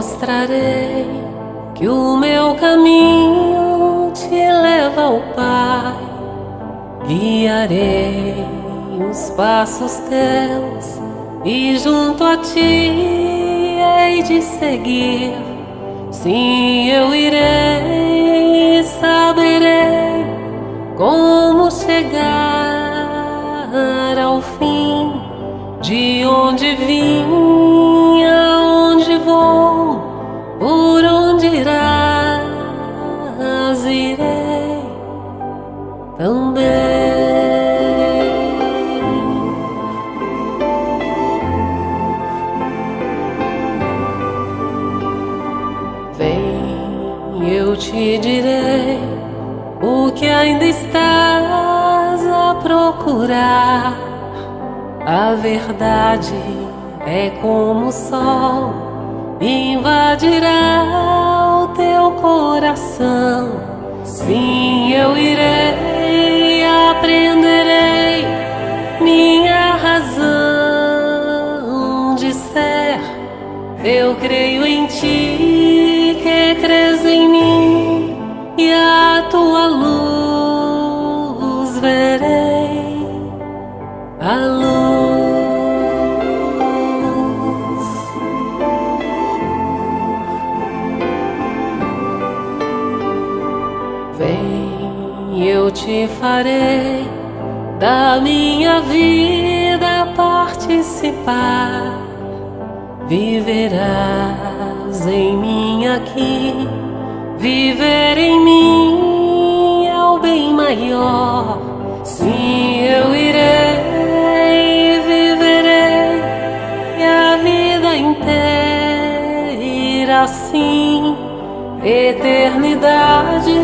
mostrarei que o meu caminho te leva ao Pai. Guiarei os passos teus e junto a ti hei de seguir. Sim, eu irei, saberei como chegar ao fim de onde vim, também. eu te direi o que ainda estás a procurar. A verdade é como o sol, invadirá o teu coração. Sim, eu irei, Eu creio em ti que crês em mim e a tua luz verei. A luz. Vem, eu te farei da minha vida participar. Viverás em mim aqui, viver em mim é o bem maior. Sim, eu irei, viverei e a vida inteira assim. Eternidade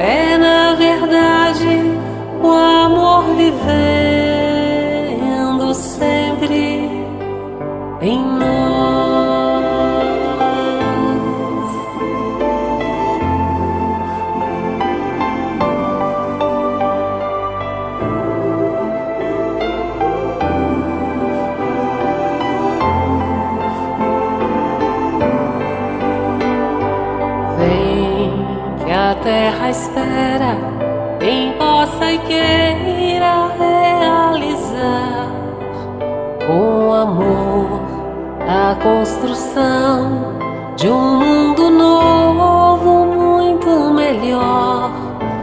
é na verdade o amor vivendo a terra espera quem possa e queira realizar com amor a construção de um mundo novo, muito melhor.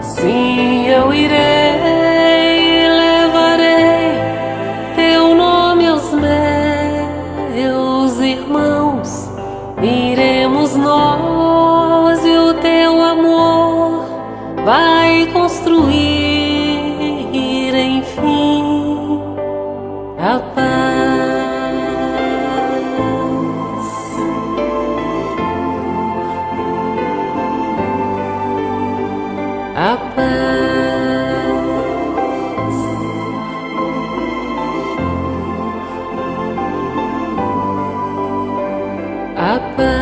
Sim, eu irei, levarei teu nome aos meus irmãos. Iremos vai construir, enfim, a paz. A paz. A paz.